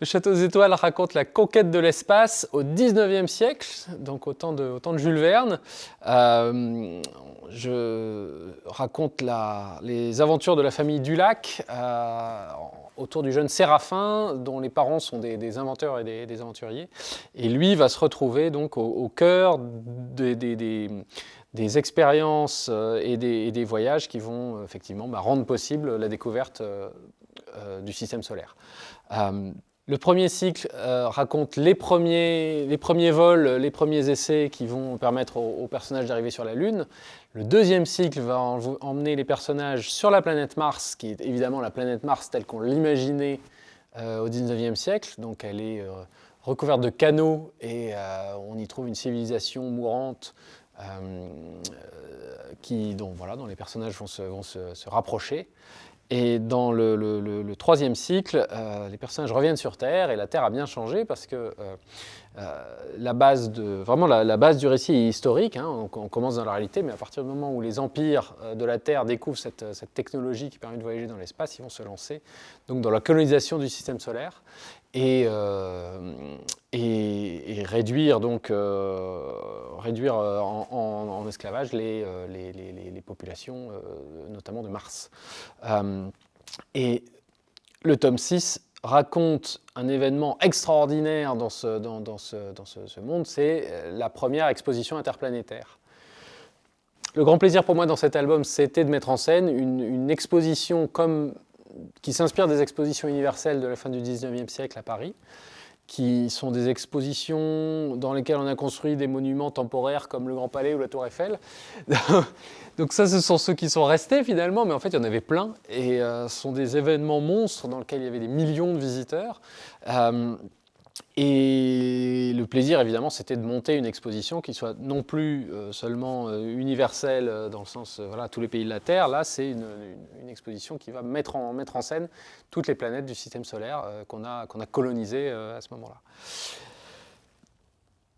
Le Château des Étoiles raconte la conquête de l'espace au 19e siècle, donc au temps de, Jules Verne. Euh, je raconte les aventures de la famille Dulac euh, autour du jeune Séraphin, dont les parents sont des, inventeurs et des, aventuriers. Et lui va se retrouver donc au, cœur des, expériences euh, et, des, voyages qui vont effectivement bah, rendre possible la découverte du système solaire. Le premier cycle euh, raconte les premiers, les premiers, vols, les premiers essais qui vont permettre aux, personnages d'arriver sur la Lune. Le deuxième cycle va emmener les personnages sur la planète Mars, qui est évidemment la planète Mars telle qu'on l'imaginait euh, au 19e siècle. Donc elle est euh, recouverte de canaux et on y trouve une civilisation mourante dont, voilà, dont les personnages vont se rapprocher. Et dans le, troisième cycle, euh, les personnages reviennent sur Terre et la Terre a bien changé parce que euh, la base de, vraiment la, base du récit est historique. Hein. on, commence dans la réalité, mais à partir du moment où les empires de la Terre découvrent cette, technologie qui permet de voyager dans l'espace, ils vont se lancer donc, dans la colonisation du système solaire et, et, réduire, donc, réduire en, esclavage les, les populations, notamment de Mars. et le tome 6 raconte un événement extraordinaire dans ce, monde, c'est la première exposition interplanétaire. Le grand plaisir pour moi dans cet album, c'était de mettre en scène une, exposition qui s'inspire des expositions universelles de la fin du 19e siècle à Paris, qui sont des expositions dans lesquelles on a construit des monuments temporaires comme le Grand Palais ou la Tour Eiffel. Donc ça, ce sont ceux qui sont restés finalement, mais en fait, il y en avait plein. Et euh, ce sont des événements monstres dans lesquels il y avait des millions de visiteurs. Euh, et le plaisir, évidemment, c'était de monter une exposition qui soit non plus euh, seulement euh, universelle euh, dans le sens, voilà, tous les pays de la Terre. Là, c'est une, exposition qui va mettre en, scène toutes les planètes du système solaire qu'on a colonisées à ce moment-là.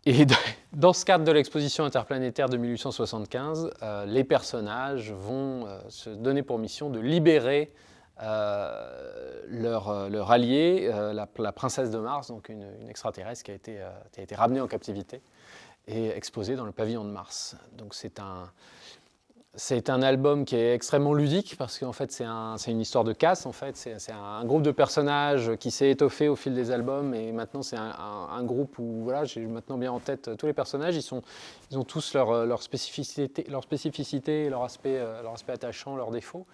Et dans ce cadre de l'exposition interplanétaire de 1875, les personnages vont se donner pour mission de libérer euh, leur, euh, leur, allié, euh, la, princesse de Mars, donc une, extraterrestre qui a, été, qui a été ramenée en captivité et exposée dans le pavillon de Mars. Donc c'est un, c'est un album qui est extrêmement ludique parce qu'en fait c'est un, une histoire de casse en fait. C'est un groupe de personnages qui s'est étoffé au fil des albums et maintenant c'est un, groupe où voilà, j'ai maintenant bien en tête tous les personnages. Ils, ont tous leur, leur, spécificité, leur spécificité, leur aspect, euh, leur aspect attachant, leurs défauts.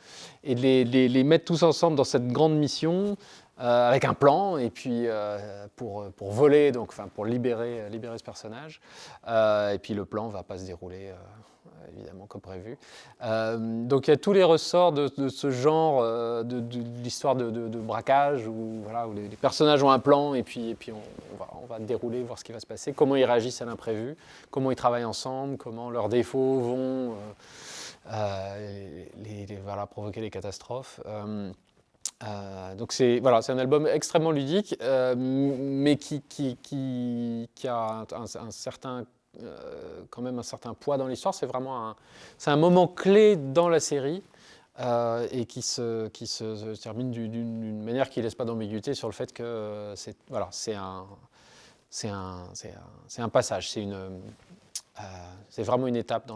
Et les, mettre tous ensemble dans cette grande mission euh, avec un plan et puis euh, pour, pour voler, donc, pour libérer, libérer ce personnage. et puis le plan ne va pas se dérouler évidemment, comme prévu. Euh, donc il y a tous les ressorts de, ce genre, euh, de, l'histoire de, braquage, où, voilà, où les, personnages ont un plan et puis, et puis on, va, on, va, dérouler, voir ce qui va se passer, comment ils réagissent à l'imprévu, comment ils travaillent ensemble, comment leurs défauts vont euh, les, voilà, provoquer des catastrophes. donc c'est voilà, un album extrêmement ludique, mais qui, qui, qui, a un certain euh, quand même un certain poids dans l'histoire. C'est vraiment un, un moment clé dans la série euh, et qui se, qui se, termine d'une manière qui ne laisse pas d'ambiguïté sur le fait que euh, c'est voilà, un, un, un, passage, c'est c'est vraiment une étape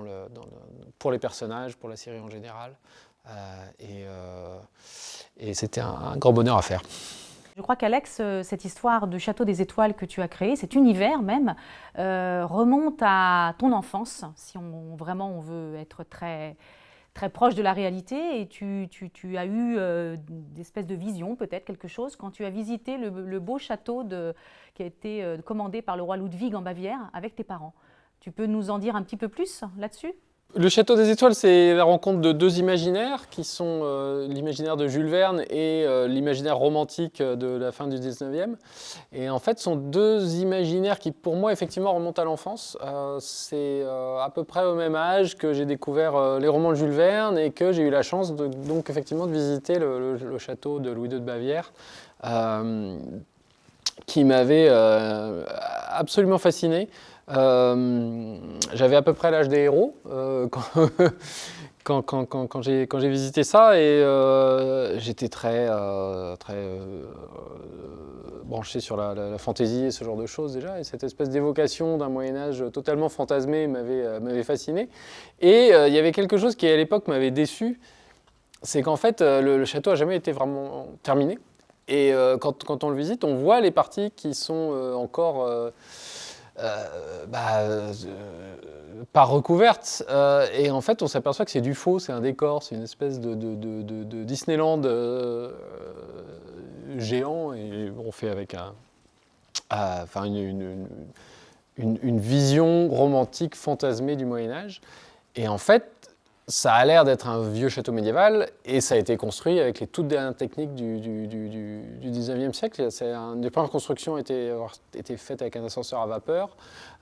pour les personnages, pour la série en général. et, et c'était un grand bonheur à faire. Je crois qu'Alex, euh, cette histoire du Château des Étoiles que tu as créé, cet univers même, euh, remonte à ton enfance, si on, vraiment on veut être très, très proche de la réalité. Et tu, as eu euh, des espèces de visions, peut-être quelque chose, quand tu as visité le, beau château qui a été commandé par le roi Ludwig en Bavière avec tes parents. Tu peux nous en dire un petit peu plus là-dessus? Le Château des Étoiles, c'est la rencontre de deux imaginaires, qui sont euh, l'imaginaire de Jules Verne et euh, l'imaginaire romantique de la fin du 19e. Et en fait, ce sont deux imaginaires qui, pour moi, effectivement, remontent à l'enfance. Euh, c'est à peu près au même âge que j'ai découvert les romans de Jules Verne et que j'ai eu la chance, de, donc, effectivement, de visiter le, château de Louis II de Bavière, qui m'avait absolument fasciné. Euh, j'avais à peu près l'âge des héros euh, quand, j'ai visité ça et euh, j'étais très, branché sur la, fantaisie et ce genre de choses déjà, et cette espèce d'évocation d'un Moyen-Âge totalement fantasmé m'avait fasciné. Et il y avait quelque chose qui à l'époque m'avait déçu, c'est qu'en fait le, château n'a jamais été vraiment terminé. Et quand, on le visite, on voit les parties qui sont encore bah, euh, pas recouverte. Euh, et en fait, on s'aperçoit que c'est du faux, c'est un décor, c'est une espèce de, Disneyland géant. Et on fait avec un, une, vision romantique fantasmée du Moyen Âge. Et en fait, ça a l'air d'être un vieux château médiéval et ça a été construit avec les toutes dernières techniques du, du, 19e siècle. Un, les premières constructions ont été, faites avec un ascenseur à vapeur.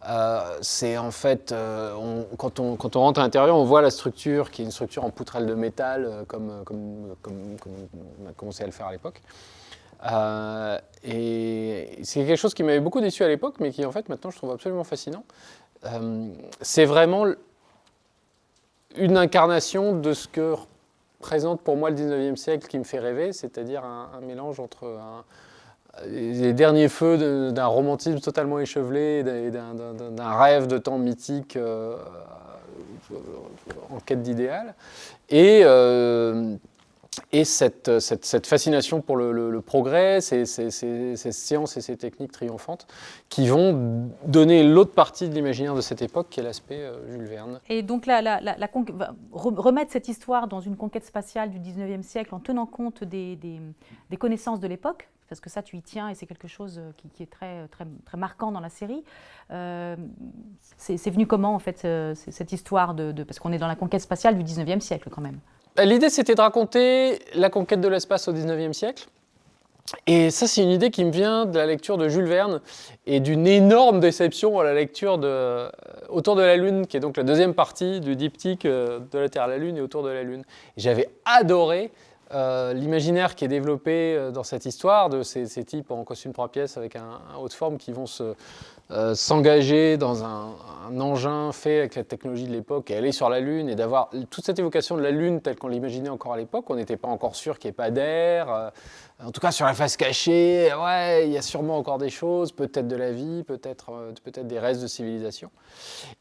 Euh, c'est en fait, euh, quand, on, rentre à l'intérieur, on voit la structure qui est une structure en poutrelle de métal euh, comme, comme, on a commencé à le faire à l'époque. et c'est quelque chose qui m'avait beaucoup déçu à l'époque, mais qui en fait maintenant je trouve absolument fascinant. c'est vraiment une incarnation de ce que présente pour moi le 19e siècle qui me fait rêver, c'est-à-dire un, mélange entre les derniers feux d'un romantisme totalement échevelé et d'un rêve de temps mythique euh, en quête d'idéal, et euh, et cette, cette, fascination pour le, progrès, ces, sciences et ces techniques triomphantes qui vont donner l'autre partie de l'imaginaire de cette époque qui est l'aspect euh, Jules Verne. Et donc remettre cette histoire dans une conquête spatiale du 19e siècle en tenant compte des, connaissances de l'époque, parce que ça tu y tiens et c'est quelque chose euh, qui, est très, marquant dans la série. Euh, c'est venu comment en fait cette histoire de, de parce qu'on est dans la conquête spatiale du 19e siècle quand même L'idée, c'était de raconter la conquête de l'espace au 19e siècle. Et ça, c'est une idée qui me vient de la lecture de Jules Verne et d'une énorme déception à la lecture de euh, Autour de la Lune, qui est donc la deuxième partie du diptyque euh, de la Terre à la Lune et Autour de la Lune. J'avais adoré euh, l'imaginaire qui est développé dans cette histoire de ces, types en costume trois pièces avec un, haut de forme qui vont se, euh, s'engager dans un, engin fait avec la technologie de l'époque et aller sur la Lune et d'avoir toute cette évocation de la Lune telle qu'on l'imaginait encore à l'époque. On n'était pas encore sûr qu'il n'y ait pas d'air. Euh, en tout cas, sur la face cachée, ouais, il y a sûrement encore des choses, peut-être de la vie, peut-être euh, peut des restes de civilisation.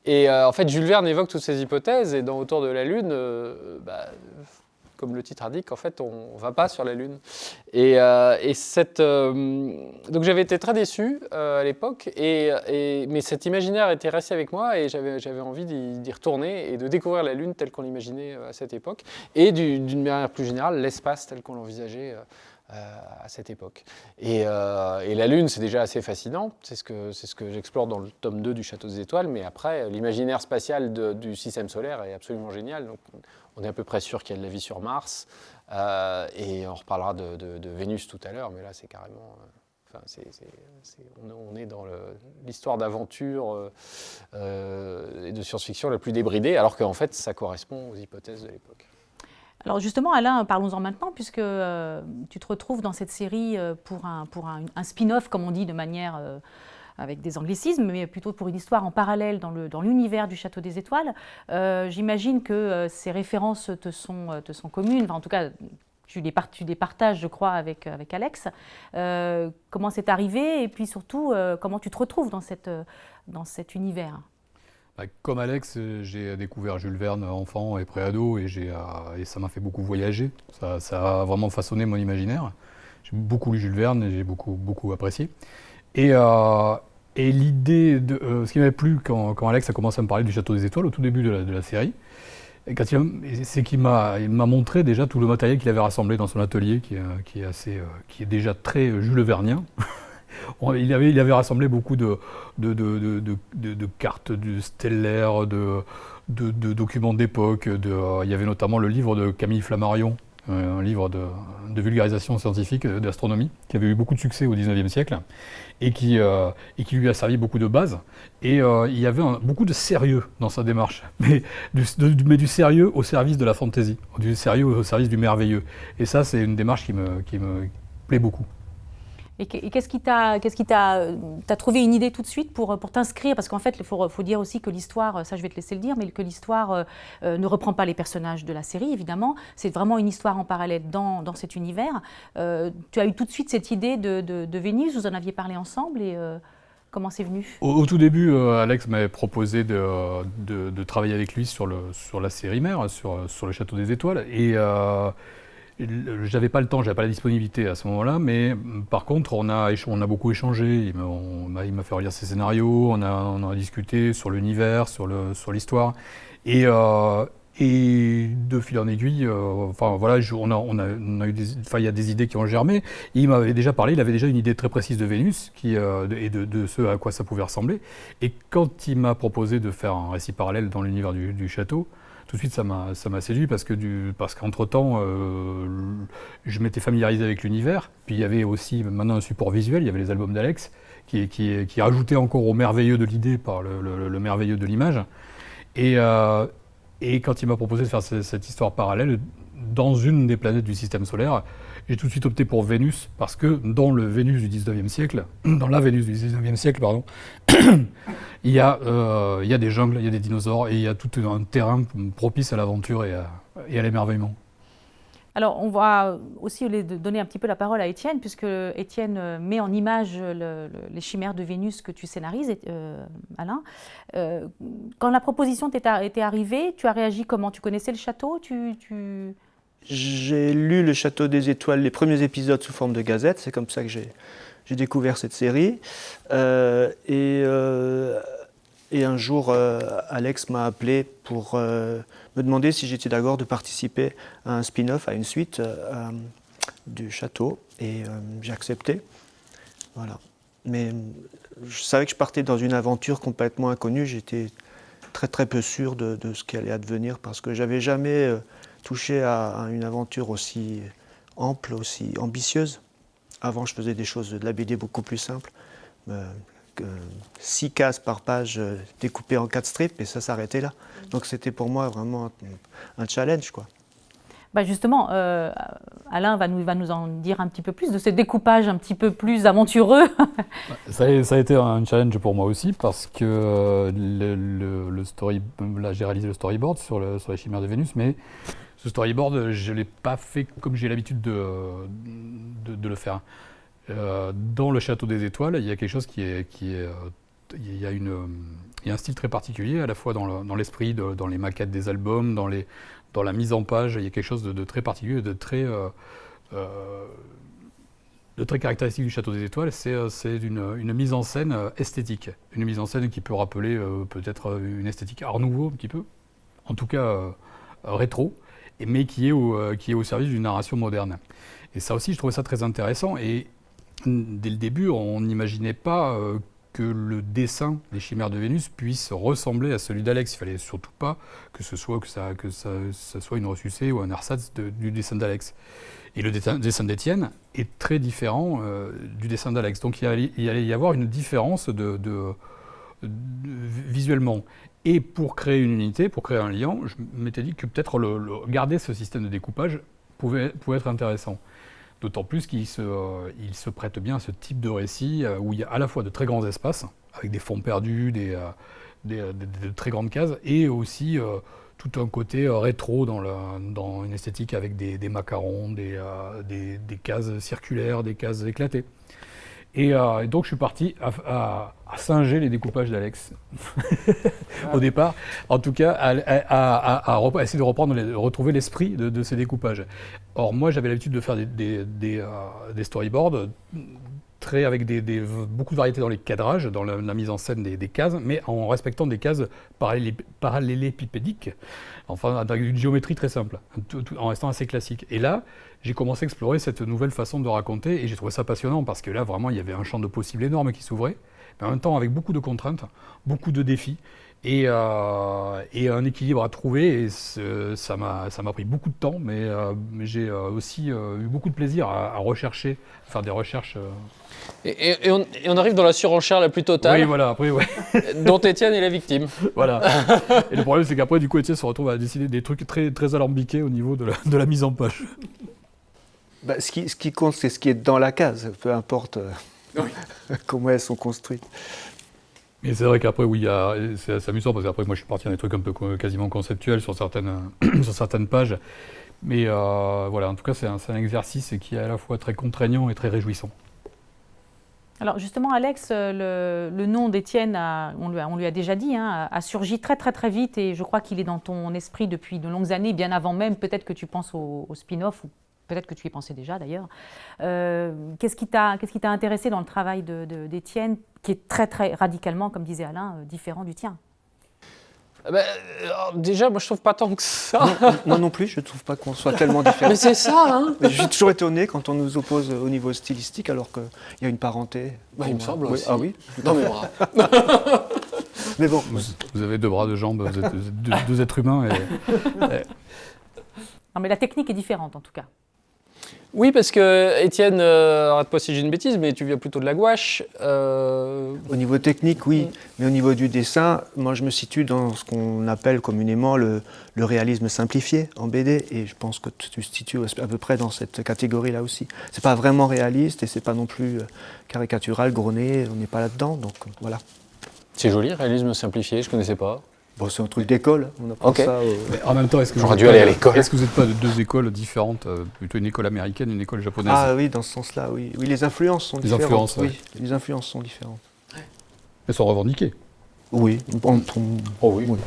Et en fait, Jules Verne évoque toutes ces hypothèses et dans Autour de la Lune, bah, comme le titre indique, en fait, on ne va pas sur la Lune. Et, euh, euh, donc j'avais été très déçu euh, à l'époque, et, mais cet imaginaire était resté avec moi et j'avais envie d'y retourner et de découvrir la Lune telle qu'on l'imaginait à cette époque, et d'une manière plus générale, l'espace tel qu'on l'envisageait. à cette époque. Et, la Lune, c'est déjà assez fascinant, c'est ce que, ce que j'explore dans le tome 2 du Château des Étoiles, mais après, l'imaginaire spatial du système solaire est absolument génial. On est à peu près sûr qu'il y a de la vie sur Mars. Euh, et on reparlera de, Vénus tout à l'heure, mais là, c'est carrément. Euh, enfin, on, est dans l'histoire d'aventure euh, et de science-fiction la plus débridée, alors qu'en fait, ça correspond aux hypothèses de l'époque. Alors justement, Alain, parlons-en maintenant, puisque tu te retrouves dans cette série pour un, pour un spin-off, comme on dit de manière avec des anglicismes, mais plutôt pour une histoire en parallèle dans l'univers du Château des Étoiles. Euh, j'imagine que euh, ces références te sont, euh, te sont communes, en tout cas, tu les, les, partages, je crois, avec, avec Alex. comment c'est arrivé et puis surtout, comment tu te retrouves dans, cette, dans cet univers? Bah, comme Alex, j'ai découvert Jules Verne enfant et préado et, et ça m'a fait beaucoup voyager. Ça, ça, a vraiment façonné mon imaginaire. J'ai beaucoup lu Jules Verne et j'ai beaucoup, beaucoup apprécié. Et, euh, et l'idée, de, euh, ce qui m'avait plu quand, Alex a commencé à me parler du Château des Étoiles au tout début de la, série, c'est qu'il m'a montré déjà tout le matériel qu'il avait rassemblé dans son atelier, qui, est, assez, euh, qui est déjà très Jules Vernien. il, avait, rassemblé beaucoup de, de, cartes du stellaire, de, documents d'époque. il y avait notamment le livre de Camille Flammarion, un livre de, vulgarisation scientifique d'astronomie, qui avait eu beaucoup de succès au XIXe siècle, et qui, euh, et qui lui a servi beaucoup de base. Et euh, il y avait beaucoup de sérieux dans sa démarche, mais du, mais du, sérieux au service de la fantaisie, du sérieux au service du merveilleux. Et ça, c'est une démarche qui me, qui me plaît beaucoup. Et qu'est-ce qui t'a, qu'est-ce qui t'a, t'as trouvé une idée tout de suite pour, pour t'inscrire? Parce qu'en fait, il faut, dire aussi que l'histoire, ça je vais te laisser le dire, mais que l'histoire euh, euh, ne reprend pas les personnages de la série, évidemment. C'est vraiment une histoire en parallèle dans, dans cet univers. Euh, tu as eu tout de suite cette idée de, de, Vénus, vous en aviez parlé ensemble et comment c'est venu? Au, tout début, Alex m'avait proposé de, de, travailler avec lui sur, le, sur la série mère, sur, sur le Château des Étoiles. Et j'avais pas le temps, j'avais pas la disponibilité à ce moment-là, mais par contre, on a, on a beaucoup échangé. Il m'a fait relire ses scénarios, on a, on a discuté sur l'univers, sur l'histoire. Sur et, euh, et de fil en aiguille, euh, enfin voilà, on a, on a, eu des, il y a des idées qui ont germé. il m'avait déjà parlé, il avait déjà une idée très précise de Vénus euh, et de, ce à quoi ça pouvait ressembler. Et quand il m'a proposé de faire un récit parallèle dans l'univers du, château, tout de suite, ça m'a séduit parce que parce qu'entre-temps, euh, je m'étais familiarisé avec l'univers. Puis il y avait aussi maintenant un support visuel, il y avait les albums d'Alex qui, qui, qui rajoutaient encore au merveilleux de l'idée par le, merveilleux de l'image. Euh, et quand il m'a proposé de faire cette histoire parallèle dans une des planètes du système solaire, j'ai tout de suite opté pour Vénus, parce que dans le Vénus du 19e siècle, dans la Vénus du 19e siècle, pardon, il, y a, euh, il y a des jungles, il y a des dinosaures, et il y a tout un terrain propice à l'aventure et à, l'émerveillement. Alors, on va aussi donner un petit peu la parole à Étienne, puisque Étienne euh, met en image les chimères de Vénus que tu scénarises, euh, Alain. quand la proposition t'était arrivée, tu as réagi comment? Tu connaissais le château? J'ai lu Le Château des Étoiles, les premiers épisodes sous forme de gazette, c'est comme ça que j'ai découvert cette série. Euh, et, euh, et, un jour, euh, Alex m'a appelé pour me demander si j'étais d'accord de participer à un spin-off, à une suite du château. Et j'ai accepté. Voilà. Mais je savais que je partais dans une aventure complètement inconnue. J'étais très très peu sûr de, de, ce qui allait advenir parce que j'avais jamais touché à, une aventure aussi ample, aussi ambitieuse. Avant, je faisais des choses de la BD beaucoup plus simples. Euh, six cases par page euh, découpées en quatre strips, et ça s'arrêtait là. Donc c'était pour moi vraiment un, challenge. Quoi. Bah justement, euh, Alain va nous, en dire un petit peu plus de ce découpage un petit peu plus aventureux. ça, a, été un challenge pour moi aussi parce que le, le, story, là j'ai réalisé le storyboard sur, le, sur les chimères de Vénus, mais ce storyboard, je ne l'ai pas fait comme j'ai l'habitude de, le faire. Euh, dans le Château des Étoiles, il y a quelque chose qui est... Qui est euh, il, y a une, il y a un style très particulier, à la fois dans l'esprit, dans, les maquettes des albums, dans, les, dans la mise en page, il y a quelque chose de, très particulier, de très... Euh, de très caractéristique du Château des Étoiles, c'est une, une, mise en scène esthétique. Une mise en scène qui peut rappeler peut-être une esthétique art nouveau, un petit peu. En tout cas, rétro mais qui est au, euh, qui est au service d'une narration moderne. Et ça aussi, je trouvais ça très intéressant. Et dès le début, on n'imaginait pas euh, que le dessin des chimères de Vénus puisse ressembler à celui d'Alex. Il fallait surtout pas que ce soit que ça, que ça, soit une ressucée ou un ersatz du dessin d'Alex. Et le dessin d'Étienne est très différent euh, du dessin d'Alex. Donc il allait, il y avoir une différence de, visuellement. Et pour créer une unité, pour créer un lien, je m'étais dit que peut-être garder ce système de découpage pouvait, pouvait être intéressant. D'autant plus qu'il se, euh, se prête bien à ce type de récit euh, où il y a à la fois de très grands espaces, avec des fonds perdus, des, euh, très grandes cases, et aussi tout un côté rétro dans, une esthétique avec des, macarons, des, cases circulaires, des cases éclatées. Euh, et, donc je suis parti à, singer les découpages d'Alex au départ, en tout cas à, essayer de reprendre, de retrouver l'esprit de, ces découpages. Or moi j'avais l'habitude de faire des, des, euh, storyboards très, avec beaucoup de variétés dans les cadrages, dans la, mise en scène des, cases, mais en respectant des cases parallélépipédiques, enfin avec une géométrie très simple, en restant assez classique. Et là, j'ai commencé à explorer cette nouvelle façon de raconter et j'ai trouvé ça passionnant parce que là, vraiment, il y avait un champ de possibles énorme qui s'ouvrait, mais en même temps avec beaucoup de contraintes, beaucoup de défis et, euh, un équilibre à trouver. Et ça m'a pris beaucoup de temps, mais, euh, j'ai euh, aussi eu beaucoup de plaisir à, rechercher, à faire des recherches. Et, on, arrive dans la surenchère la plus totale. Oui, voilà, après, ouais. dont Étienne est la victime. Voilà. et le problème, c'est qu'après, du coup, Étienne se retrouve à décider des trucs très, très alambiqués au niveau de la, de la mise en page. Bah, ce, qui, ce, qui, compte, c'est ce qui est dans la case, peu importe comment elles sont construites. Mais c'est vrai qu'après, oui, c'est amusant parce qu'après, moi, je suis parti dans des trucs un peu quasiment conceptuels sur certaines, pages. Mais euh, voilà, en tout cas, c'est un, exercice qui est à la fois très contraignant et très réjouissant. Alors justement, Alex, euh, le, nom d'Étienne, on, on, lui a déjà dit, hein, a surgi très très très vite et je crois qu'il est dans ton esprit depuis de longues années, bien avant même peut-être que tu penses au, spin-off ou peut-être que tu y pensais déjà d'ailleurs. Euh, qu'est-ce qui t'a intéressé dans le travail d'Étienne, qui est très très radicalement, comme disait Alain, différent du tien? Ah bah, euh, déjà, moi je trouve pas tant que ça. moi non plus, je trouve pas qu'on soit tellement différents. Mais c'est ça, hein Je suis toujours étonné quand on nous oppose au niveau stylistique alors qu'il y a une parenté. Bah, il me semble aussi. Ah oui Non mais Mais bon. Vous, avez deux bras, deux jambes, vous êtes deux, êtres humains. Et, Non mais la technique est différente en tout cas. Oui, parce que Étienne, euh, arrête-pas si j'ai une bêtise, mais tu viens plutôt de la gouache. Euh, au niveau technique, oui, mais au niveau du dessin, moi je me situe dans ce qu'on appelle communément le, réalisme simplifié en BD, et je pense que tu te situes à peu près dans cette catégorie-là aussi. C'est pas vraiment réaliste et c'est pas non plus euh, caricatural, grogné, on n'est pas là-dedans, donc voilà. C'est joli, réalisme simplifié, je connaissais pas. Bon, c'est un truc d'école. On apprend ça. Mais en même temps, est-ce que j'aurais dû aller à l'école Est-ce que vous n'êtes pas de deux écoles différentes, euh, plutôt une école américaine, une école japonaise Ah oui, dans ce sens-là, oui. Oui, les influences sont les différentes. Influences, oui, les influences sont différentes. Elles sont revendiquées. Oui. Oh oui. oui.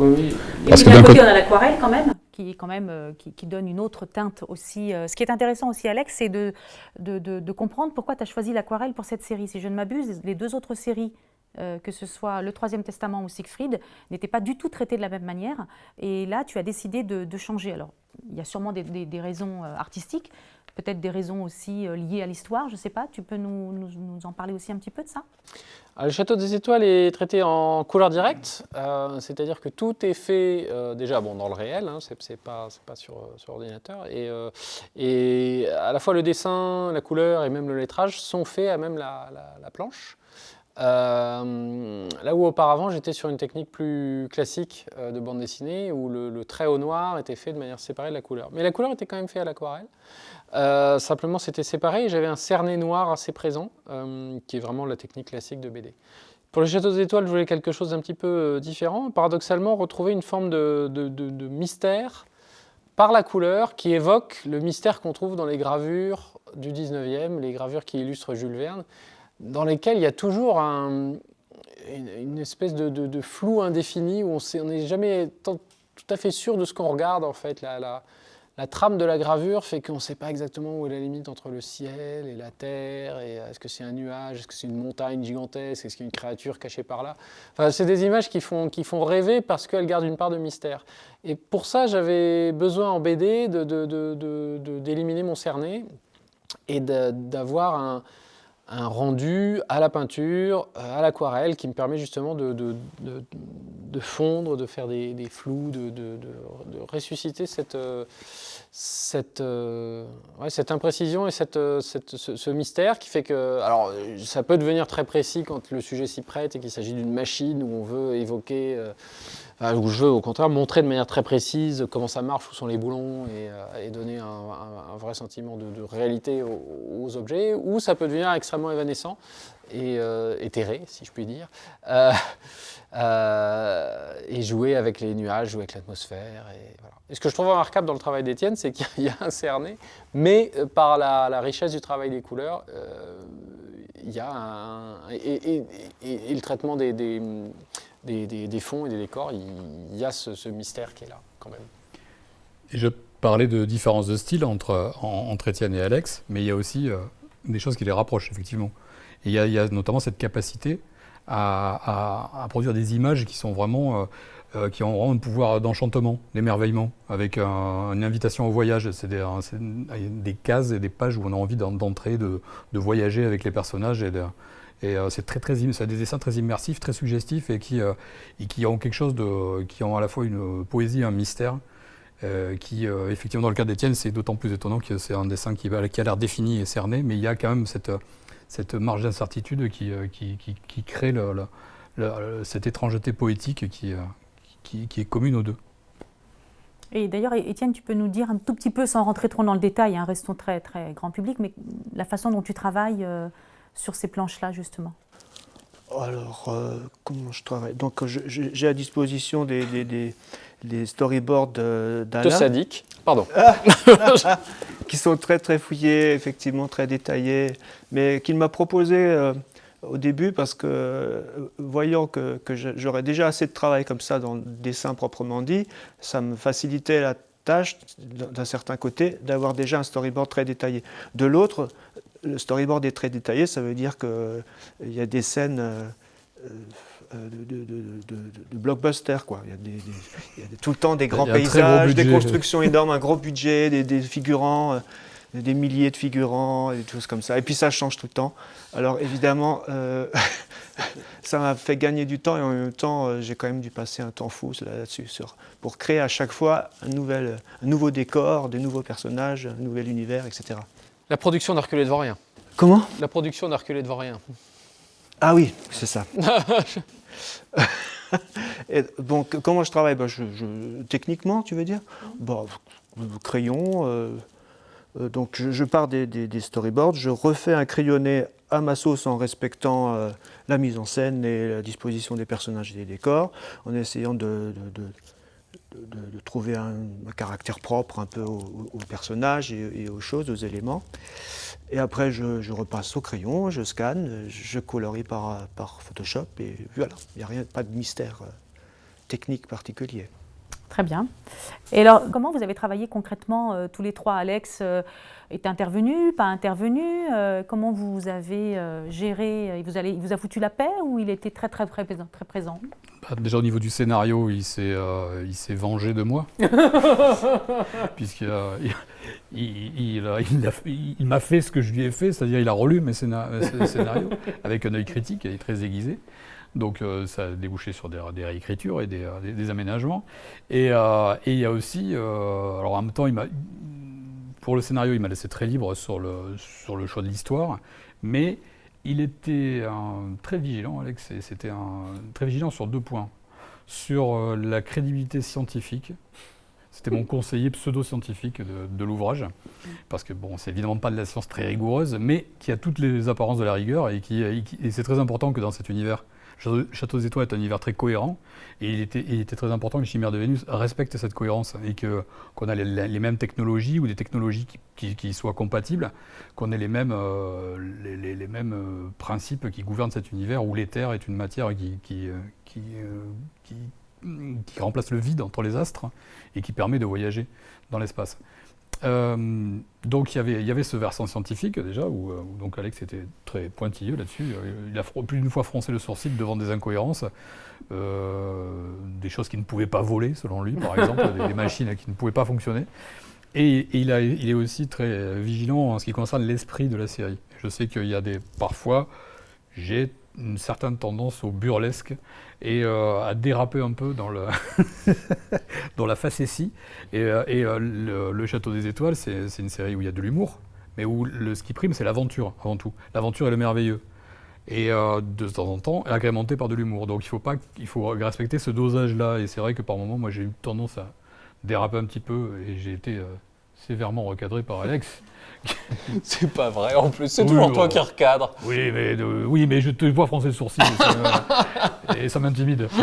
oui. Parce que d'un côté, on a l'aquarelle quand même, qui, quand même euh, qui, donne une autre teinte aussi. Euh, ce qui est intéressant aussi, Alex, c'est de, de, de, comprendre pourquoi tu as choisi l'aquarelle pour cette série. Si je ne m'abuse, les deux autres séries euh, que ce soit le Troisième Testament ou Siegfried, n'étaient pas du tout traités de la même manière. Et là, tu as décidé de, changer. Alors, il y a sûrement des, raisons euh, artistiques, peut-être des raisons aussi euh, liées à l'histoire, je ne sais pas. Tu peux nous, en parler aussi un petit peu de ça? Le Château des Étoiles est traité en couleur directe, c'est-à-dire que tout est fait déjà bon, dans le réel, hein, c'est pas, pas sur, sur, ordinateur, et, à la fois le dessin, la couleur et même le lettrage sont faits à même la planche. Euh, là où auparavant j'étais sur une technique plus classique euh, de bande dessinée où le, trait au noir était fait de manière séparée de la couleur. Mais la couleur était quand même faite à l'aquarelle. Euh, simplement c'était séparé et j'avais un cerné noir assez présent qui est vraiment la technique classique de BD. Pour le Château des Étoiles, je voulais quelque chose d'un petit peu différent. Paradoxalement, retrouver une forme de, de mystère par la couleur qui évoque le mystère qu'on trouve dans les gravures du 19e, les gravures qui illustrent Jules Verne dans lesquels il y a toujours une, espèce de, flou indéfini où on n'est jamais tout à fait sûr de ce qu'on regarde en fait. La, trame de la gravure fait qu'on ne sait pas exactement où est la limite entre le ciel et la terre. Est-ce que c'est un nuage Est-ce que c'est une montagne gigantesque Est-ce qu'il y a une créature cachée par là enfin, C'est des images qui font, qui font rêver parce qu'elles gardent une part de mystère. Et pour ça, j'avais besoin en BD d'éliminer mon cerné et d'avoir un un rendu à la peinture, à l'aquarelle, qui me permet justement de, de, fondre, de faire des, flous, de, ressusciter cette, cette, cette imprécision et cette, ce, mystère qui fait que... Alors, ça peut devenir très précis quand le sujet s'y prête et qu'il s'agit d'une machine où on veut évoquer... Euh, où je veux au contraire montrer de manière très précise comment ça marche, où sont les boulons et, euh, donner un, vrai sentiment de, réalité aux, objets, ou ça peut devenir extrêmement évanescent et euh, éthéré, si je puis dire, euh, et jouer avec les nuages, jouer avec l'atmosphère. Et, ce que je trouve remarquable dans le travail d'Étienne, c'est qu'il y a un cerné, mais par la, richesse du travail des couleurs, il y a un, et, le traitement des fonds et des décors, il, y a ce, mystère qui est là quand même. Et je parlais de différences de style entre, entre Étienne et Alex, mais il y a aussi euh, des choses qui les rapprochent, effectivement. Il y a, notamment cette capacité à, produire des images qui sont vraiment... Euh, euh, qui ont vraiment un pouvoir d'enchantement, d'émerveillement, avec une invitation au voyage. C'est des, des, cases et des pages où on a envie d'entrer, de, voyager avec les personnages et euh, c'est très, très, des dessins très immersifs, très suggestifs et qui, et qui ont quelque chose qui ont à la fois une poésie un mystère. Qui, effectivement, dans le cas d'Étienne, c'est d'autant plus étonnant que c'est un dessin qui, qui a l'air défini et cerné, mais il y a quand même cette, cette marge d'incertitude qui, qui, qui, crée le, cette étrangeté poétique qui, qui, est commune aux deux. Et d'ailleurs, Étienne, tu peux nous dire un tout petit peu, sans rentrer trop dans le détail, hein, restons très, très grand public, mais la façon dont tu travailles euh, sur ces planches-là, justement Alors, euh, comment je travaille? Donc, j'ai à disposition des, des, storyboards d'Alain. De sadique, pardon. qui sont très, très fouillés, effectivement, très détaillés, mais qu'il m'a proposé euh, au début parce que, voyant que, que j'aurais déjà assez de travail comme ça dans le dessin proprement dit, ça me facilitait la tâche, d'un certain côté, d'avoir déjà un storyboard très détaillé. De l'autre, le storyboard est très détaillé, ça veut dire qu'il euh, y a des scènes euh, euh, de, de, blockbuster. Quoi. Il, y a des, tout le temps des grands paysages, des constructions énormes, un gros budget, des, figurants des milliers de figurants et des choses comme ça. Et puis ça change tout le temps. Alors évidemment, ça m'a fait gagner du temps et en même temps, j'ai quand même dû passer un temps fou là-dessus pour créer à chaque fois un, nouvel, un nouveau décor, des nouveaux personnages, un nouvel univers, etc. La production d'Hercule Dvorien. Comment? La production d'Hercule Dvorien. Ah oui, c'est ça. Et donc, comment je travaille? Je, Techniquement, tu veux dire? Bah, Crayon. Euh, euh, donc, je, pars des, storyboards, je refais un crayonné à ma sauce en respectant euh, la mise en scène et la disposition des personnages et des décors, en essayant de de, trouver un, caractère propre un peu aux personnages et, aux choses, aux éléments. Et après, je, repasse au crayon, je scanne, je colorie par, par Photoshop et voilà, il n'y a rien, pas de mystère euh, technique particulier. Très bien. Et alors, comment vous avez travaillé concrètement euh, tous les trois? Alex euh, est intervenu, pas intervenu? Comment vous avez géré il vous, il vous, a foutu la paix ou il était très très, très, très présent? Bah, Déjà au niveau du scénario, il s'est vengé de moi. Puisqu'il il, il m'a fait ce que je lui ai fait, c'est-à-dire il a relu mes scénarios avec un œil critique, il est très aiguisé. Donc euh, ça a débouché sur des, réécritures et des, euh, aménagements. Euh, et, il y a aussi, alors en même temps, pour le scénario, il m'a laissé très libre sur le, choix de l'histoire, mais il était très vigilant, Alex, c'était très vigilant sur deux points. Sur la crédibilité scientifique, c'était mon conseiller pseudo-scientifique de, l'ouvrage, parce que bon, c'est évidemment pas de la science très rigoureuse, mais qui a toutes les apparences de la rigueur et et c'est très important que dans cet univers Château des Étoiles est un univers très cohérent et il était, très important que les chimères de Vénus respectent cette cohérence et qu'on a les, mêmes technologies ou des technologies qui, soient compatibles, qu'on ait les mêmes, euh, les, mêmes euh, principes qui gouvernent cet univers où l'éther est une matière euh, qui, qui remplace le vide entre les astres et qui permet de voyager dans l'espace. Euh, donc il y, avait, il y avait ce versant scientifique déjà, euh, où, donc Alex était très pointilleux là-dessus. Euh, il a plus d'une fois froncé le sourcil devant des incohérences, des choses qui ne pouvaient pas voler selon lui, par exemple, des, machines qui ne pouvaient pas fonctionner. Et, il, a, il, est aussi très vigilant en ce qui concerne l'esprit de la série. Je sais qu'il y a des parfois, j'ai une certaine tendance au burlesque et euh, à déraper un peu dans, le dans la facétie. Et, euh, et euh, le, Château des Étoiles, c'est une série où il y a de l'humour, mais où le, ce qui prime, c'est l'aventure avant tout. L'aventure est le merveilleux. Et de temps en temps, agrémenté par de l'humour. Donc il faut, pas, il faut respecter ce dosage-là. Et c'est vrai que par moments, moi j'ai eu tendance à déraper un petit peu et j'ai été sévèrement recadré par Alex. c'est pas vrai, en plus, c'est toujours toi qui recadre. Oui, mais, oui, mais je te vois froncer le sourcil et ça, m'intimide.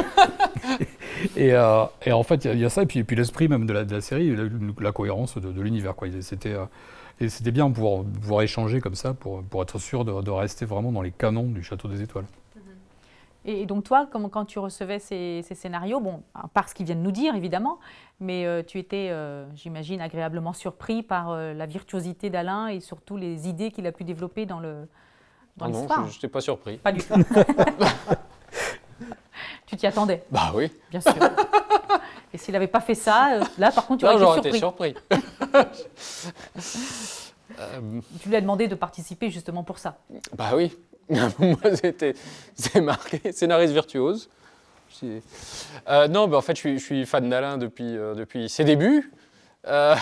Euh, et, en fait, il y, a ça, et puis, puis l'esprit même de la, série, la, cohérence de, l'univers. C'était euh, et c'était bien de pouvoir, pouvoir, échanger comme ça pour, pour être sûr de, de, rester vraiment dans les canons du Château des Étoiles. Et donc toi, quand tu recevais ces, scénarios, bon, par ce qu'ils viennent nous dire évidemment, mais euh, tu étais, euh, j'imagine, agréablement surpris par euh, la virtuosité d'Alain et surtout les idées qu'il a pu développer dans le dans ah. Non, je n'étais pas surpris. Pas du tout. tu t'y attendais Bah oui. Bien sûr. Et s'il n'avait pas fait ça, là par contre, tu aurais été surpris. été surpris. tu lui as demandé de participer justement pour ça. Bah oui. Moi, c'est marqué scénariste virtuose. Euh, non, mais en fait, je suis, fan d'Alain depuis, euh, depuis ses débuts. Euh,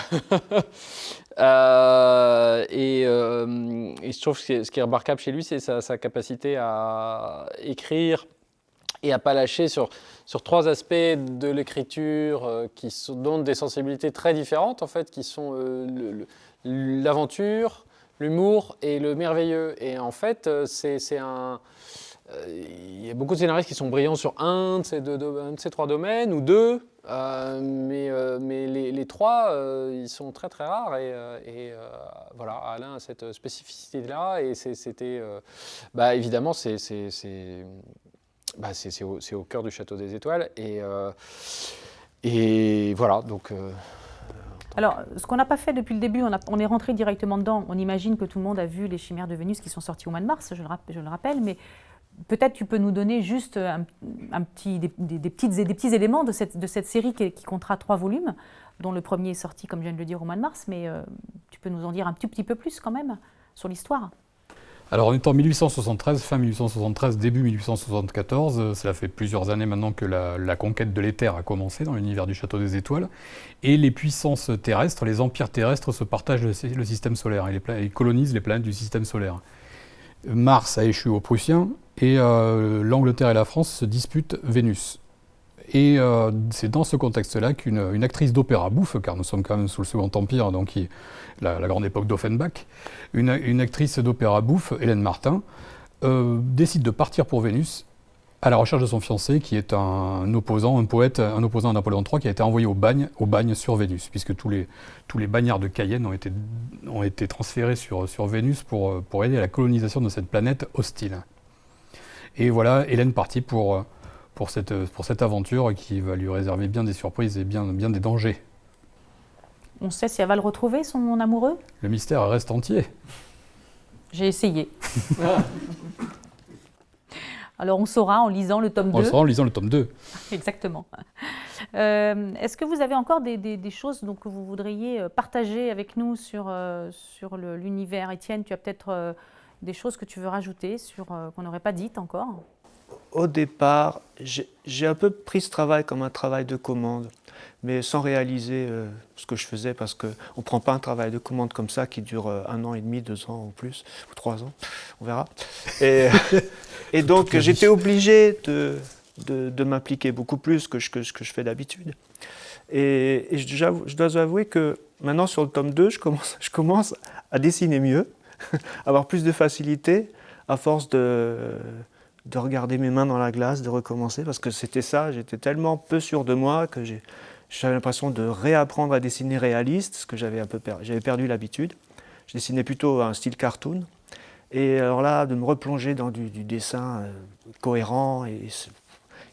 et, je trouve que ce qui est remarquable chez lui, c'est sa, capacité à écrire et à pas lâcher sur, sur trois aspects de l'écriture qui sont, donnent des sensibilités très différentes en fait, qui sont l'aventure, l'humour et le merveilleux. Et en fait, euh, c'est un... Il y a beaucoup de scénaristes qui sont brillants sur un de ces, trois domaines ou deux, mais, mais les, trois, ils sont très très rares et, voilà, Alain a cette spécificité-là et c'était, bah, évidemment, c'est bah, c'est au, cœur du Château des Étoiles. Et, euh, et voilà, donc... Alors, ce qu'on n'a pas fait depuis le début, on, est rentré directement dedans. On imagine que tout le monde a vu les chimères de Vénus qui sont sorties au mois de mars, je le, rappelle, mais peut-être tu peux nous donner juste un, petit, des, des, petits éléments de cette, de cette série qui, comptera trois volumes, dont le premier est sorti, comme je viens de le dire, au mois de mars, mais euh, tu peux nous en dire un tout petit peu plus quand même sur l'histoire? Alors on est en 1873, fin 1873, début 1874, euh, cela fait plusieurs années maintenant que la, conquête de l'éther a commencé dans l'univers du Château des Étoiles, et les puissances terrestres, les empires terrestres se partagent le, système solaire et, colonisent les planètes du système solaire. Mars a échu aux Prussiens, et euh, l'Angleterre et la France se disputent Vénus. Et euh, c'est dans ce contexte-là qu'une actrice d'opéra bouffe, car nous sommes quand même sous le Second Empire, donc la, grande époque d'Offenbach, une, actrice d'opéra bouffe, Hélène Martin, euh, décide de partir pour Vénus à la recherche de son fiancé, qui est un opposant, un poète, un opposant à Napoléon III, qui a été envoyé au bagne, sur Vénus, puisque tous les, bagnards de Cayenne ont été, transférés sur, Vénus pour, pour aider à la colonisation de cette planète hostile. Et voilà, Hélène partit pour pour cette, pour cette aventure qui va lui réserver bien des surprises et bien, bien des dangers. On sait si elle va le retrouver, son amoureux? Le mystère reste entier. J'ai essayé. Alors on saura en lisant le tome 2. On saura en lisant le tome 2. Exactement. Euh, est-ce que vous avez encore des, des, choses donc, que vous voudriez euh, partager avec nous sur, euh, sur l'univers? Étienne, tu as peut-être des choses que tu veux rajouter sur qu'on n'aurait pas dites encore? Au départ, j'ai un peu pris ce travail comme un travail de commande, mais sans réaliser euh, ce que je faisais, parce qu'on ne prend pas un travail de commande comme ça qui dure euh, un an et demi, deux ans ou plus, ou trois ans, on verra. Et, et donc j'étais obligé de, de, m'impliquer beaucoup plus que, ce que je fais d'habitude. Et, je, dois avouer que maintenant sur le tome 2, je commence, je commence à dessiner mieux, avoir plus de facilité à force de de regarder mes mains dans la glace, de recommencer, parce que c'était ça, j'étais tellement peu sûr de moi que j'avais l'impression de réapprendre à dessiner réaliste, ce que j'avais un peu j'avais perdu l'habitude. Je dessinais plutôt un style cartoon. Et alors là, de me replonger dans du, dessin euh, cohérent et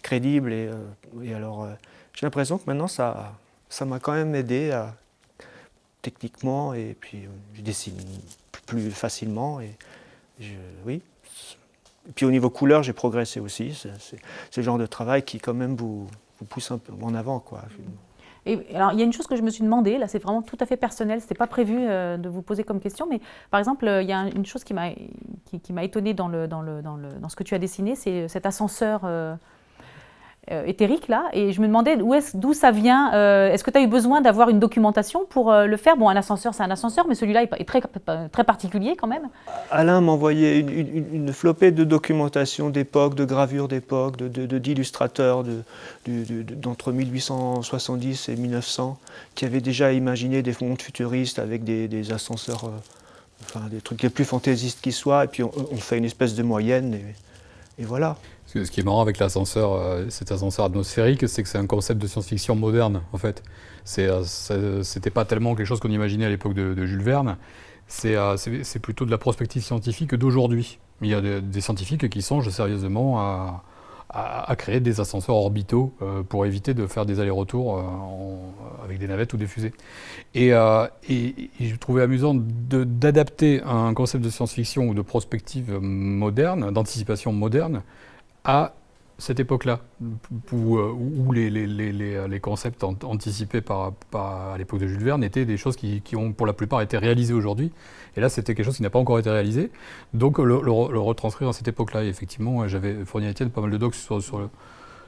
crédible. Et, euh, alors, euh, j'ai l'impression que maintenant, ça ça m'a quand même aidé à, techniquement, et puis je dessine plus facilement. Et oui, puis au niveau couleur, j'ai progressé aussi. C'est le genre de travail qui quand même vous, pousse un peu en avant. Quoi. Alors, il y a une chose que je me suis demandé, là c'est vraiment tout à fait personnel, ce n'était pas prévu euh, de vous poser comme question, mais par exemple, euh, il y a une chose qui m'a qui, qui étonnée dans, le, dans, le, dans, le, dans ce que tu as dessiné, c'est cet ascenseur euh, éthérique là, et je me demandais d'où ça vient. Euh, est-ce que tu as eu besoin d'avoir une documentation pour euh, le faire? Bon, un ascenseur, c'est un ascenseur, mais celui-là est très, particulier quand même. Alain m'envoyait une, une, flopée de documentation d'époque, de gravures d'époque, d'illustrateurs de, d'entre 1870 et 1900 qui avaient déjà imaginé des mondes futuristes avec des, ascenseurs, enfin des trucs les plus fantaisistes qui soient, et puis on, fait une espèce de moyenne, et voilà. Ce qui est marrant avec l'ascenseur, euh, cet ascenseur atmosphérique, c'est que c'est un concept de science-fiction moderne, en fait. Euh, c'était pas tellement quelque chose qu'on imaginait à l'époque de, Jules Verne. Euh, c'est plutôt de la prospective scientifique d'aujourd'hui. Il y a des, scientifiques qui songent sérieusement à, créer des ascenseurs orbitaux pour éviter de faire des allers-retours avec des navettes ou des fusées. Et, et je trouvais amusant d'adapter un concept de science-fiction ou de prospective moderne, d'anticipation moderne, à cette époque-là, où, euh, les, concepts anticipés par, à l'époque de Jules Verne étaient des choses qui, ont pour la plupart été réalisées aujourd'hui. Et là, c'était quelque chose qui n'a pas encore été réalisé. Donc, le, retranscrire à cette époque-là. effectivement, j'avais fourni à Étienne pas mal de docs sur,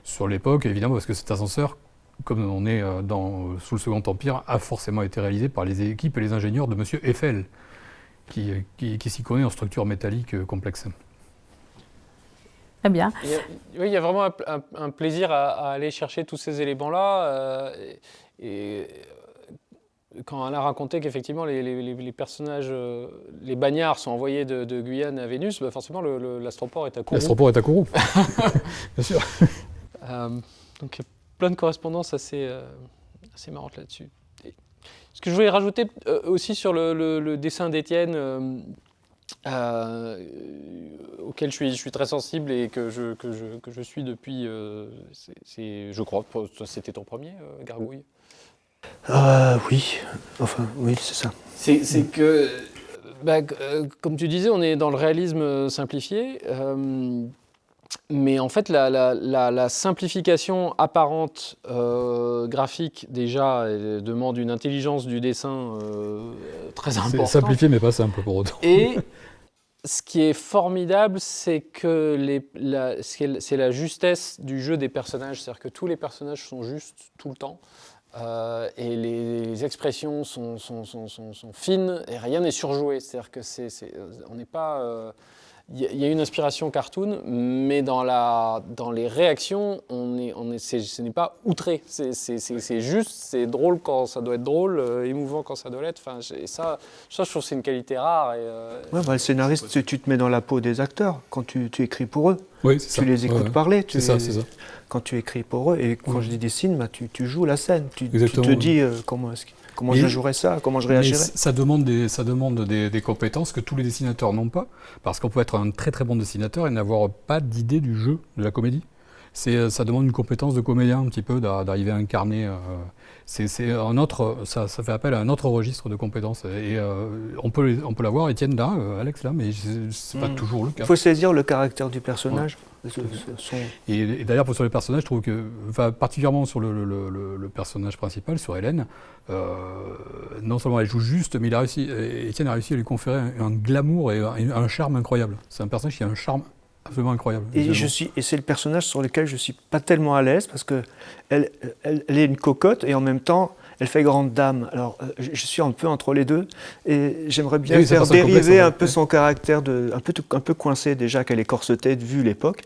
sur, l'époque, évidemment, parce que cet ascenseur, comme on est euh, dans, sous le Second Empire, a forcément été réalisé par les équipes et les ingénieurs de M. Eiffel, qui, qui, qui s'y connaît en structure métallique euh, complexe. Très bien. Il y a, oui, il y a vraiment un, un- un plaisir à, à aller chercher tous ces éléments-là. euh, et, et, quand Alain racontait qu'effectivement les, les- les- les personnages, euh, les bagnards sont envoyés de, de Guyane à Vénus, bah forcément l'astroport est à Kourou. L'astroport est à Kourou. Bien sûr. Euh, donc il y a plein de correspondances assez, euh, assez marrantes là-dessus. Ce que je voulais rajouter euh, aussi sur le, le- le dessin d'Étienne, euh, auquel je suis, je suis très sensible et que je, que je, que je suis depuis, euh, je crois, c'était ton premier, euh, Gargouille? Euh, oui, enfin, oui, c'est ça. C'est que, bah, euh, comme tu disais, on est dans le réalisme euh, simplifié. Mais en fait, la, la- la- la simplification apparente euh, graphique, déjà, demande une intelligence du dessin euh, très C'est importante. simplifié, mais pas simple pour autant. Et ce qui est formidable, c'est que c'est la justesse du jeu des personnages. C'est-à-dire que tous les personnages sont justes tout le temps. Euh, et les, les expressions sont, sont- sont- sont- sont fines et rien n'est surjoué. C'est-à-dire que c'est- on n'est pas. Il y, a- une inspiration cartoon, mais dans, la, dans les réactions, on est, on est, ce n'est pas outré. C'est, c'est- c'est- c'est juste, c'est drôle quand ça doit être drôle, euh, émouvant quand ça doit l'être. Enfin, ça, ça, je trouve que c'est une qualité rare. Et, euh, Ouais, bah, le scénariste, tu, tu te mets dans la peau des acteurs quand tu, tu écris pour eux. Oui, c'est ça. Tu les écoutes Ouais, parler. tu C'est ça, c'est ça. Quand tu écris pour eux, et quand Ouais. je dis dessine, bah, tu, tu joues la scène. Tu, tu te dis euh, comment, est-ce que- comment Mais- je jouerais ça, comment je réagirais? ça demande, des, ça demande des, des compétences que tous les dessinateurs n'ont pas, parce qu'on peut être un très très bon dessinateur et n'avoir pas d'idée du jeu, de la comédie. C'est, euh, ça demande une compétence de comédien un petit peu, d'a- d'arriver à incarner. euh, c'est, un autre, ça, ça fait appel à un autre registre de compétences. Et euh, on peut, on peut l'avoir, Étienne là, euh, Alex là, mais c'est, c'est pas Mm. toujours le cas. Il faut saisir le caractère du personnage. Ce- ce- son- Et, et d'ailleurs, pour- sur les personnages, je trouve que, enfin, particulièrement sur le, le- le- le personnage principal, sur Hélène, euh, non seulement elle joue juste, mais il a réussi, Étienne a réussi à lui conférer un, un glamour et un, un charme incroyable. C'est un personnage qui a un charme absolument incroyable. Et, je suis, et c'est le personnage sur lequel je suis pas tellement à l'aise parce que elle, elle, est une cocotte et en même temps elle fait grande dame. Alors euh, je, suis un peu entre les deux et j'aimerais bien oui, faire complexe, dériver en un peu son caractère de un peu un peu coincé déjà qu'elle est corsetée vu l'époque.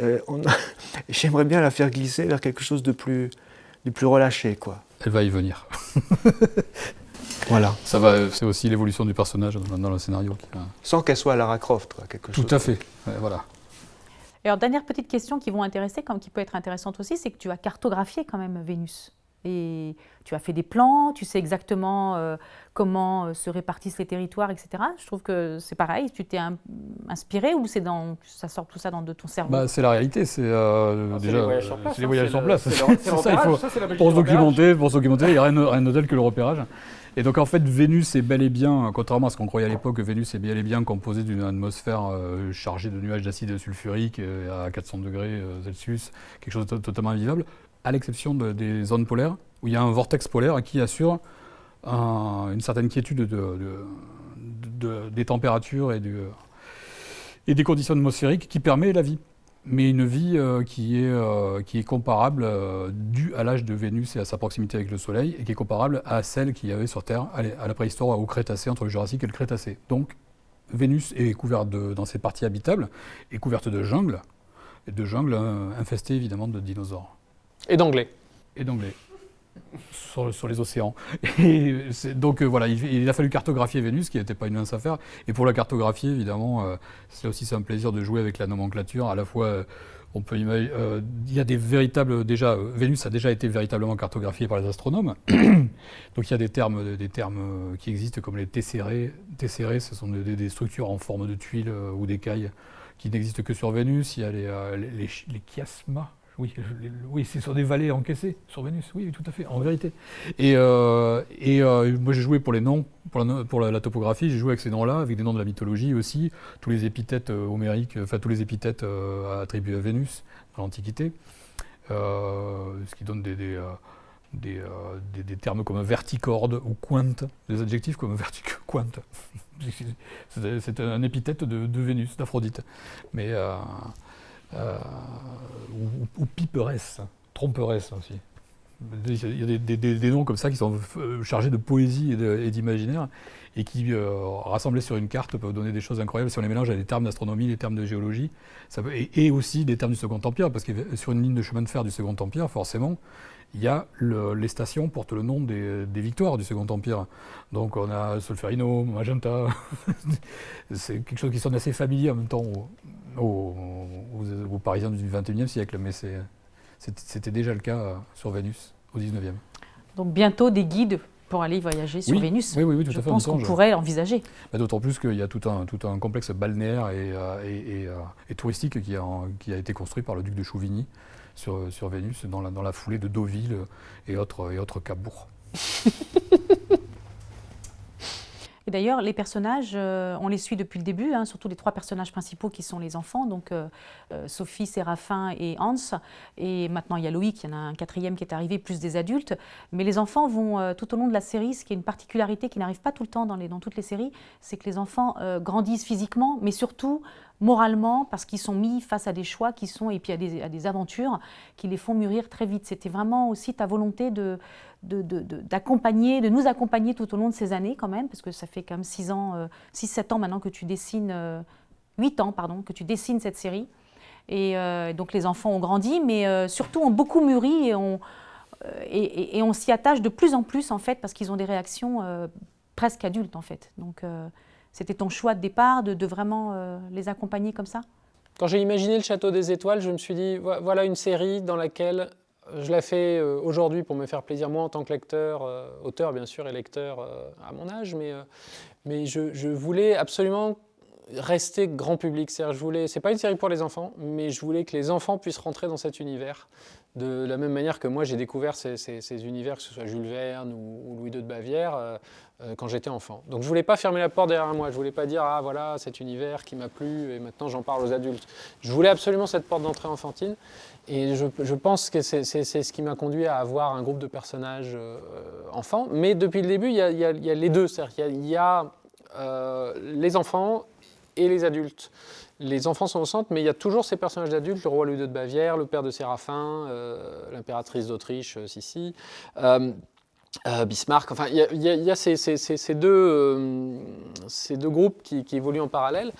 Euh, j'aimerais bien la faire glisser vers quelque chose de plus de plus relâché quoi. Elle va y venir. Voilà. Ça va, c'est aussi l'évolution du personnage dans, le scénario. Sans qu'elle soit Lara Croft quoi, quelque Tout chose. à fait. Voilà. Et alors, dernière petite question qui qui peut être intéressante aussi, c'est que tu as cartographié quand même Vénus. Et tu as fait des plans, tu sais exactement euh, comment euh, se répartissent les territoires, etc. Je trouve que c'est pareil. Tu t'es inspiré ou c'est dans, ça sort tout ça dans de ton cerveau? Bah, c'est la réalité. C'est euh, c'est déjà, les voyages sur place, c'est hein, pour se documenter, pour se documenter, il n'y a rien, rien de tel que le repérage. Et donc en fait, Vénus est bel et bien, contrairement à ce qu'on croyait à l'époque, Vénus est bel et bien composée d'une atmosphère euh, chargée de nuages d'acide sulfurique euh, à 400 degrés euh, Celsius, quelque chose de to- totalement invivable, à l'exception de- des zones polaires, où il y a un vortex polaire qui assure un- une certaine quiétude de, de- de- des températures et, des conditions atmosphériques qui permet la vie mais une vie euh, qui, est, euh, qui est comparable, euh, due à l'âge de Vénus et à sa proximité avec le Soleil, et qui est comparable à celle qu'il y avait sur Terre à la- préhistoire, au Crétacé, entre le Jurassique et le Crétacé. Donc, Vénus est couverte de- dans ses parties habitables, est couverte de jungles, et de jungles infestées évidemment de dinosaures Et d'anglais. et d'anglais sur, les océans. Donc euh, voilà, il, a fallu cartographier Vénus, qui n'était pas une mince affaire. Et pour la cartographier, évidemment, euh, c'est aussi un plaisir de jouer avec la nomenclature. À la fois, euh, on peut imaginer, il y a des véritables déjà, Vénus a déjà été véritablement cartographiée par les astronomes. donc il y a des termes, des termes qui existent comme les tessérés. Tessérés, ce sont des, structures en forme de tuiles ou d'écailles qui n'existent que sur Vénus. Il y a les, les, les chiasmas. Oui, oui c'est sur des vallées encaissées sur Vénus. Oui, tout à fait, en vérité. Et, euh, euh, moi, j'ai joué pour les noms, pour la, pour la, topographie, j'ai joué avec ces noms-là, avec des noms de la mythologie aussi, tous les épithètes euh, homériques, enfin tous les épithètes attribués à Vénus dans l'Antiquité, ce qui donne des, termes comme verticorde ou quinte, des adjectifs comme vertic. C'est un épithète de, Vénus, d'Aphrodite. Mais ou, ou piperesse, tromperesse aussi. Il y a des, noms comme ça qui sont chargés de poésie et d'imaginaire et qui, rassemblés sur une carte, peuvent donner des choses incroyables si on les mélange à des termes d'astronomie, des termes de géologie, et, aussi des termes du Second Empire, parce que sur une ligne de chemin de fer du Second Empire, forcément, il y a les stations portent le nom des, victoires du Second Empire. Donc on a Solferino, Magenta. c'est quelque chose qui sonne assez familier en même temps aux, Parisiens du XXIe siècle, mais c'était déjà le cas sur Vénus au XIXe. Donc bientôt des guides pour aller voyager sur Vénus. Oui, oui, oui, tout Je à fait. pense qu'on pourrait l'envisager. Bah, d'autant plus qu'il y a tout un, tout un complexe balnéaire et, euh, euh, touristique qui a, qui a été construit par le duc de Chouvigny sur, Vénus dans la, foulée de Deauville et autres, et autres cabourgs. Et d'ailleurs, les personnages, euh, on les suit depuis le début, hein, surtout les trois personnages principaux qui sont les enfants, donc euh, euh, Sophie, Séraphin et Hans. Et maintenant, il y a Loïc, il y en a un quatrième qui est arrivé, plus des adultes. Mais les enfants vont tout au long de la série, ce qui est une particularité qui n'arrive pas tout le temps dans toutes les séries, c'est que les enfants grandissent physiquement, mais surtout moralement, parce qu'ils sont mis face à des choix qui sont, et puis à des, à des aventures qui les font mûrir très vite. C'était vraiment aussi ta volonté de, d'accompagner, de, nous accompagner tout au long de ces années quand même, parce que ça fait quand même 6 ans, 6-7 euh, ans maintenant que tu dessines, 8 euh, ans pardon, que tu dessines cette série. Et euh, donc les enfants ont grandi, mais surtout ont beaucoup mûri et on, et, on s'y attache de plus en plus en fait, parce qu'ils ont des réactions presque adultes en fait. Donc c'était ton choix de départ de, vraiment les accompagner comme ça? Quand j'ai imaginé le Château des Étoiles, je me suis dit, voilà une série dans laquelle je la fais euh, aujourd'hui pour me faire plaisir, moi en tant que lecteur, euh, auteur bien sûr et lecteur euh, à mon âge, mais je, voulais absolument rester grand public. C'est-à-dire, je voulais, c'est pas une série pour les enfants, mais je voulais que les enfants puissent rentrer dans cet univers de la même manière que moi j'ai découvert ces, univers, que ce soit Jules Verne ou, Louis II de Bavière, quand j'étais enfant. Donc je voulais pas fermer la porte derrière moi, je voulais pas dire ah voilà cet univers qui m'a plu et maintenant j'en parle aux adultes. Je voulais absolument cette porte d'entrée enfantine et je, pense que c'est ce qui m'a conduit à avoir un groupe de personnages euh, enfants. Mais depuis le début, il y a, les deux. C'est-à-dire qu'il y a, euh, les enfants et les adultes. Les enfants sont au centre, mais il y a toujours ces personnages d'adultes, le roi Louis de Bavière, le père de Séraphin, euh, l'impératrice d'Autriche, Sissi. Bismarck, enfin, il y a, ces, deux, ces deux groupes qui, qui évoluent en parallèle.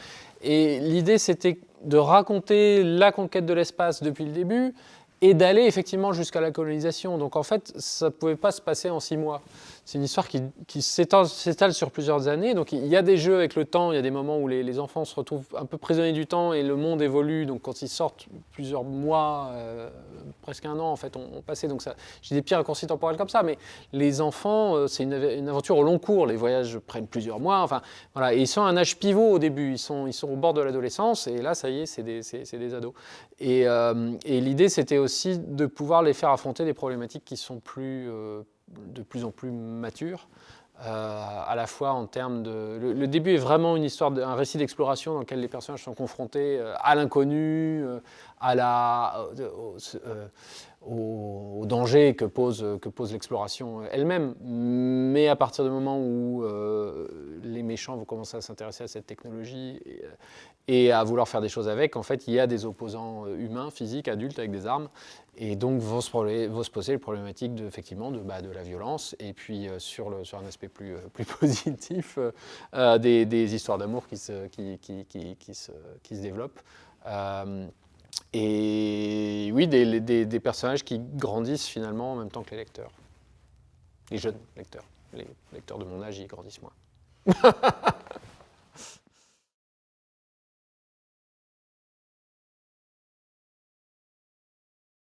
Et l'idée, c'était de raconter la conquête de l'espace depuis le début et d'aller effectivement jusqu'à la colonisation. Donc en fait, ça ne pouvait pas se passer en six mois c'est une histoire qui, s'étale sur plusieurs années. Donc il y a des jeux avec le temps, il y a des moments où les, enfants se retrouvent un peu prisonniers du temps et le monde évolue. Donc quand ils sortent plusieurs mois, euh, presque un an en fait, ont, passé. Donc j'ai des petits raccourcis temporels comme ça. Mais les enfants, euh, c'est une, aventure au long cours. Les voyages prennent plusieurs mois. Enfin voilà, ils sont à un âge pivot au début. Ils sont, ils sont au bord de l'adolescence et là, ça y est, c'est des, des, ados. Euh, et l'idée, c'était aussi de pouvoir les faire affronter des problématiques qui sont plus de plus en plus mature, euh, à la fois en termes de... Le, début est vraiment une histoire, un récit d'exploration dans lequel les personnages sont confrontés euh, à l'inconnu, euh, à la, au, danger que pose, que pose l'exploration elle-même. Mais à partir du moment où les méchants vont commencer à s'intéresser à cette technologie et, à vouloir faire des choses avec, en fait, il y a des opposants humains, physiques, adultes, avec des armes, et donc vont se, se poser les problématiques de, effectivement de, bah, de la violence et puis euh, sur, sur un aspect plus, euh, plus positif euh, des, des, histoires d'amour qui se, qui, qui, qui, se, qui se développent. et oui, des, des, des, personnages qui grandissent finalement en même temps que les lecteurs. Les jeunes lecteurs. Les lecteurs de mon âge, ils grandissent moins.